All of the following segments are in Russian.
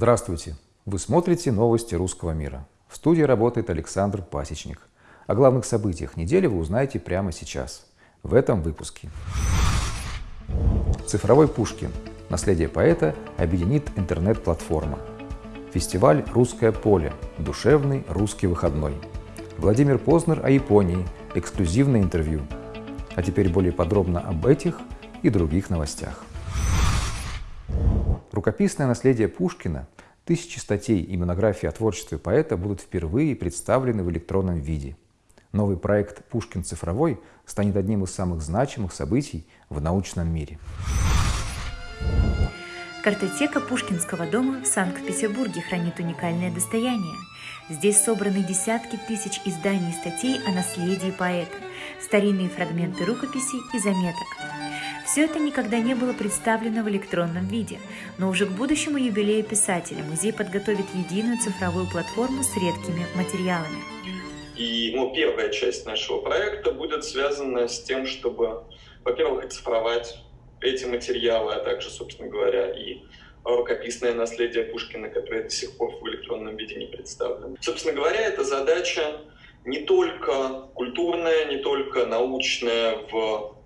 Здравствуйте! Вы смотрите новости русского мира. В студии работает Александр Пасечник. О главных событиях недели вы узнаете прямо сейчас, в этом выпуске. Цифровой Пушкин. Наследие поэта объединит интернет-платформа. Фестиваль «Русское поле. Душевный русский выходной». Владимир Познер о Японии. Эксклюзивное интервью. А теперь более подробно об этих и других новостях. Рукописное наследие Пушкина, тысячи статей и монографий о творчестве поэта будут впервые представлены в электронном виде. Новый проект «Пушкин цифровой» станет одним из самых значимых событий в научном мире. Картотека Пушкинского дома в Санкт-Петербурге хранит уникальное достояние. Здесь собраны десятки тысяч изданий и статей о наследии поэта, старинные фрагменты рукописей и заметок. Все это никогда не было представлено в электронном виде, но уже к будущему юбилею писателя музей подготовит единую цифровую платформу с редкими материалами. И ну, первая часть нашего проекта будет связана с тем, чтобы, во-первых, оцифровать эти материалы, а также, собственно говоря, и рукописное наследие Пушкина, которое до сих пор в электронном виде не представлено. Собственно говоря, эта задача не только культурная, не только научная в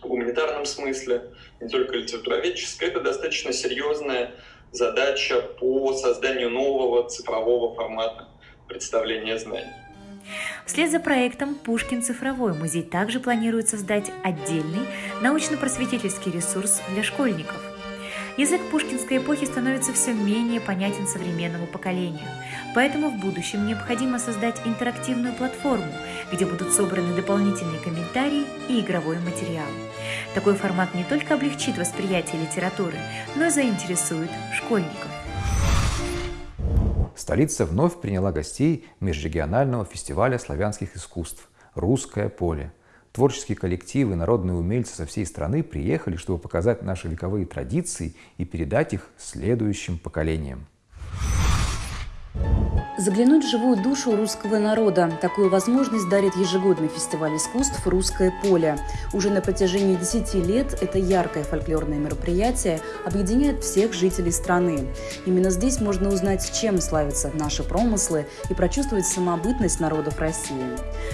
гуманитарном смысле, не только литературоведческая, это достаточно серьезная задача по созданию нового цифрового формата представления знаний. Вслед за проектом «Пушкин цифровой» музей также планирует создать отдельный научно-просветительский ресурс для школьников. Язык пушкинской эпохи становится все менее понятен современному поколению, поэтому в будущем необходимо создать интерактивную платформу, где будут собраны дополнительные комментарии и игровой материал. Такой формат не только облегчит восприятие литературы, но и заинтересует школьников. Столица вновь приняла гостей межрегионального фестиваля славянских искусств «Русское поле». Творческие коллективы, народные умельцы со всей страны приехали, чтобы показать наши вековые традиции и передать их следующим поколениям. Заглянуть в живую душу русского народа. Такую возможность дарит ежегодный фестиваль искусств «Русское поле». Уже на протяжении 10 лет это яркое фольклорное мероприятие объединяет всех жителей страны. Именно здесь можно узнать, чем славятся наши промыслы и прочувствовать самобытность народов России.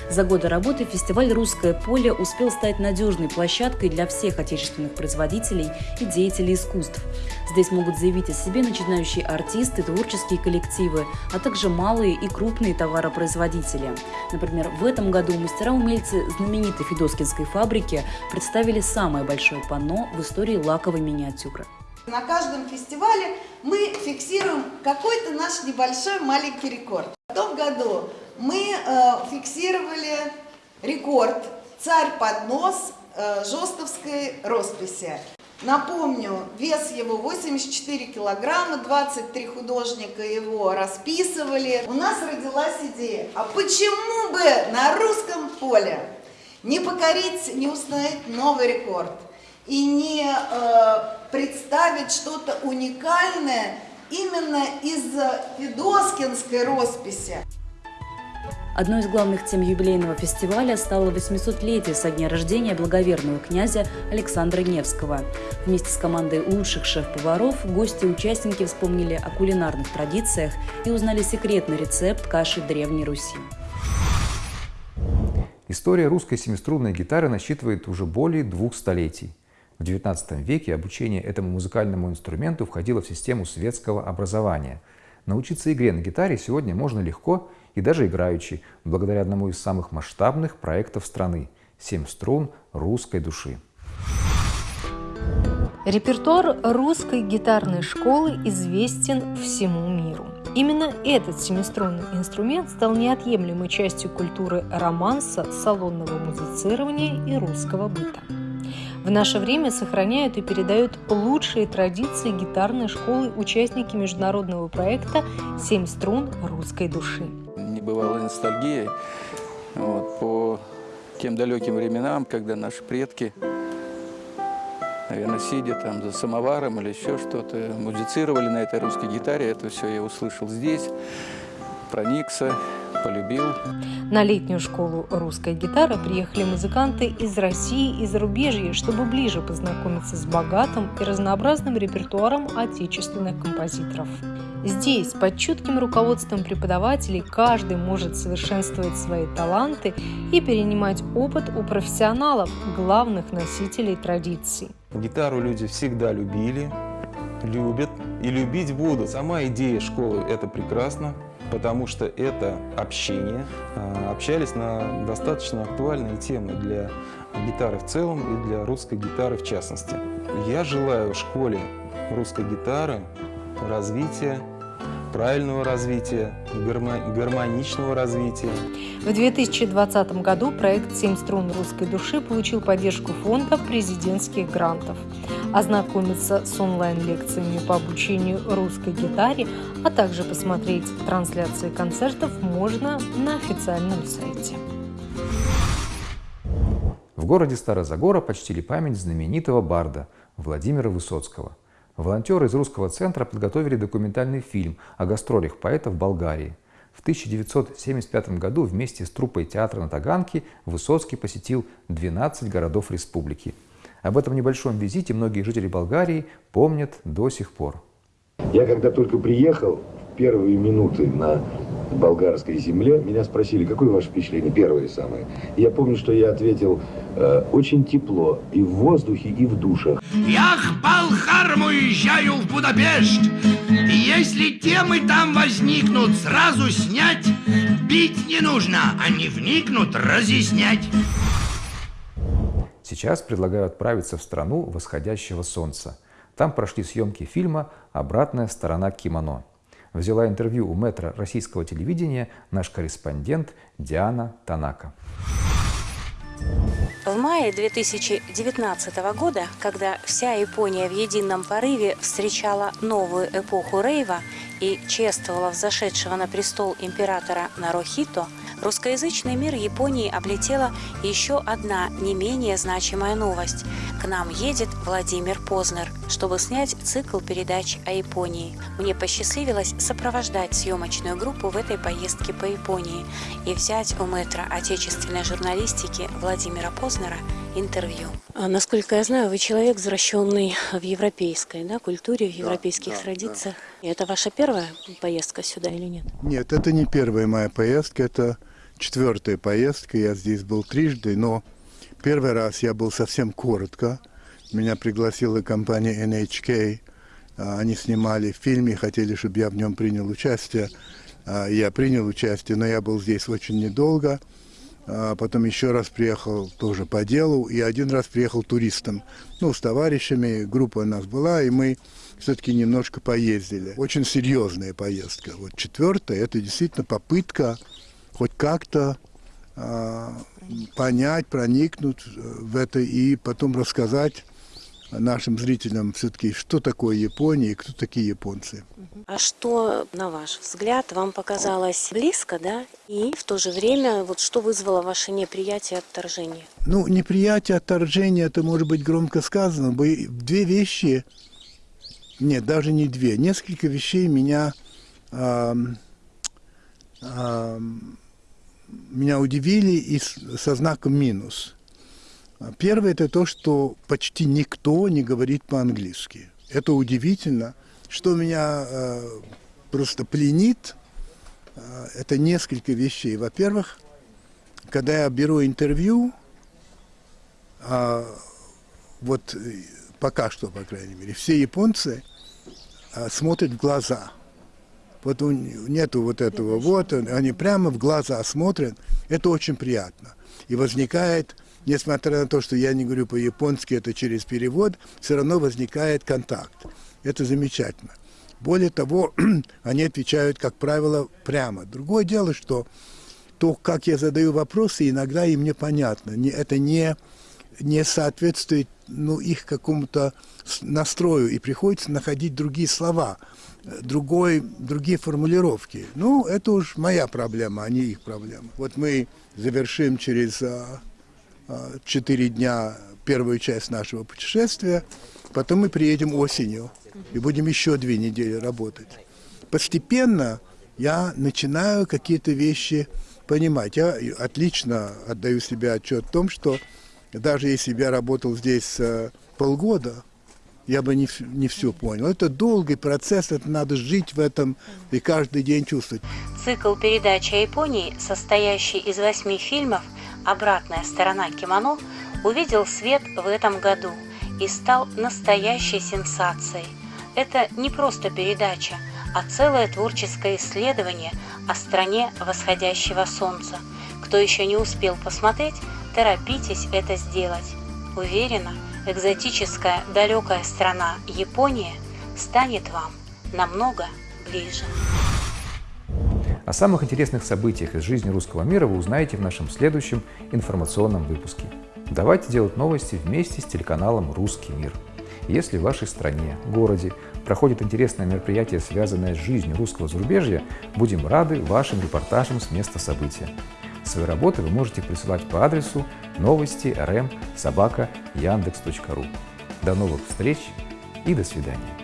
За годы работы фестиваль «Русское поле» успел стать надежной площадкой для всех отечественных производителей и деятелей искусств. Здесь могут заявить о себе начинающие артисты, творческие коллективы, а также малые и крупные товаропроизводители. Например, в этом году мастера-умельцы знаменитой Федоскинской фабрики представили самое большое панно в истории лаковой миниатюры. На каждом фестивале мы фиксируем какой-то наш небольшой маленький рекорд. В том году мы э, фиксировали рекорд «Царь поднос» э, жестовской росписи. Напомню, вес его 84 килограмма, 23 художника его расписывали. У нас родилась идея, а почему бы на русском поле не покорить, не установить новый рекорд и не э, представить что-то уникальное именно из Федоскинской росписи. Одной из главных тем юбилейного фестиваля стало 800-летие со дня рождения благоверного князя Александра Невского. Вместе с командой лучших шеф-поваров гости и участники вспомнили о кулинарных традициях и узнали секретный рецепт каши Древней Руси. История русской семиструнной гитары насчитывает уже более двух столетий. В XIX веке обучение этому музыкальному инструменту входило в систему светского образования. Научиться игре на гитаре сегодня можно легко и даже играючи, благодаря одному из самых масштабных проектов страны – «Семь струн русской души». Репертуар русской гитарной школы известен всему миру. Именно этот семиструнный инструмент стал неотъемлемой частью культуры романса, салонного музицирования и русского быта. В наше время сохраняют и передают лучшие традиции гитарной школы участники международного проекта «Семь струн русской души» бывала ностальгия вот, по тем далеким временам, когда наши предки, наверное, сидя там за самоваром или еще что-то, музицировали на этой русской гитаре. Это все я услышал здесь, проникся, полюбил. На летнюю школу русской гитары приехали музыканты из России и зарубежья, чтобы ближе познакомиться с богатым и разнообразным репертуаром отечественных композиторов. Здесь, под чутким руководством преподавателей, каждый может совершенствовать свои таланты и перенимать опыт у профессионалов, главных носителей традиций. Гитару люди всегда любили, любят и любить будут. Сама идея школы – это прекрасно, потому что это общение. А, общались на достаточно актуальные темы для гитары в целом и для русской гитары в частности. Я желаю школе русской гитары развития правильного развития, гармоничного развития. В 2020 году проект «Семь струн русской души» получил поддержку фонда президентских грантов. Ознакомиться с онлайн-лекциями по обучению русской гитаре, а также посмотреть трансляции концертов можно на официальном сайте. В городе Старозагора почтили память знаменитого барда Владимира Высоцкого – Волонтеры из русского центра подготовили документальный фильм о гастролях поэта в Болгарии. В 1975 году вместе с труппой театра на Таганке Высоцкий посетил 12 городов республики. Об этом небольшом визите многие жители Болгарии помнят до сих пор. Я когда только приехал, в первые минуты на болгарской земле, меня спросили, какое ваше впечатление, первое самое. Я помню, что я ответил, э, очень тепло и в воздухе, и в душах. Я к Балхарам уезжаю в Будапешт, и если темы там возникнут, сразу снять, бить не нужно, а не вникнут, разъяснять. Сейчас предлагаю отправиться в страну восходящего солнца. Там прошли съемки фильма «Обратная сторона кимоно» взяла интервью у метра российского телевидения наш корреспондент Диана Танака. В мае 2019 года, когда вся Япония в едином порыве встречала новую эпоху рейва и чествовала взошедшего на престол императора Нарохито – Русскоязычный мир Японии облетела еще одна не менее значимая новость. К нам едет Владимир Познер, чтобы снять цикл передач о Японии. Мне посчастливилось сопровождать съемочную группу в этой поездке по Японии и взять у мэтра отечественной журналистики Владимира Познера интервью. А, насколько я знаю, вы человек, возвращенный в европейской да, культуре, в европейских да, традициях. Да. Это ваша первая поездка сюда или нет? Нет, это не первая моя поездка, это четвертая поездка. Я здесь был трижды, но первый раз я был совсем коротко. Меня пригласила компания NHK. А, они снимали фильм и хотели, чтобы я в нем принял участие. А, я принял участие, но я был здесь очень недолго. А потом еще раз приехал тоже по делу, и один раз приехал туристом. Ну, с товарищами, группа у нас была, и мы все-таки немножко поездили. Очень серьезная поездка. Вот четвертая, это действительно попытка хоть как-то э, понять, проникнуть в это и потом рассказать нашим зрителям все-таки, что такое Япония и кто такие японцы. А что, на ваш взгляд, вам показалось близко, да? И в то же время, вот что вызвало ваше неприятие отторжения? Ну, неприятие отторжения, это может быть громко сказано. Две вещи, нет, даже не две, несколько вещей меня, э, э, меня удивили и со знаком минус. Первое – это то, что почти никто не говорит по-английски. Это удивительно. Что меня э, просто пленит, э, это несколько вещей. Во-первых, когда я беру интервью, э, вот пока что, по крайней мере, все японцы э, смотрят в глаза. Вот нету вот этого вот, они прямо в глаза смотрят. Это очень приятно. И возникает несмотря на то, что я не говорю по-японски, это через перевод, все равно возникает контакт. Это замечательно. Более того, они отвечают, как правило, прямо. Другое дело, что то, как я задаю вопросы, иногда им непонятно. Не, это не, не соответствует ну, их какому-то настрою, и приходится находить другие слова, другой, другие формулировки. Ну, это уж моя проблема, а не их проблема. Вот мы завершим через а, четыре дня первую часть нашего путешествия, потом мы приедем осенью и будем еще две недели работать. Постепенно я начинаю какие-то вещи понимать. Я отлично отдаю себе отчет в том, что даже если бы я работал здесь э, полгода, я бы не, не все понял. Это долгий процесс, это надо жить в этом и каждый день чувствовать. Цикл передач о Японии, состоящий из восьми фильмов «Обратная сторона кимоно», увидел свет в этом году и стал настоящей сенсацией. Это не просто передача, а целое творческое исследование о стране восходящего солнца. Кто еще не успел посмотреть, торопитесь это сделать. Уверена, экзотическая далекая страна Япония станет вам намного ближе. О самых интересных событиях из жизни русского мира вы узнаете в нашем следующем информационном выпуске. Давайте делать новости вместе с телеканалом «Русский мир». Если в вашей стране, городе проходит интересное мероприятие, связанное с жизнью русского зарубежья, будем рады вашим репортажам с места события. Свои работы вы можете присылать по адресу новости rm собака яндекс.ру. До новых встреч и до свидания.